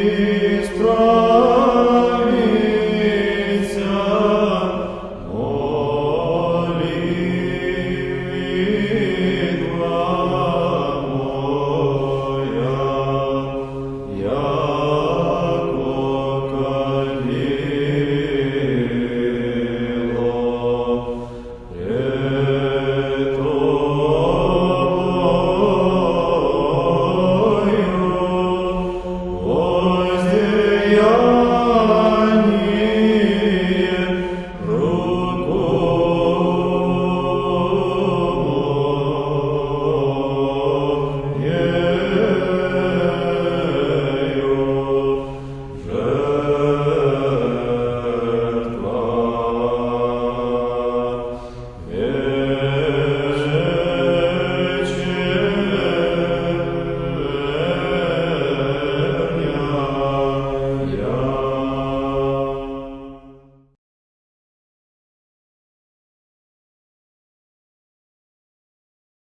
you.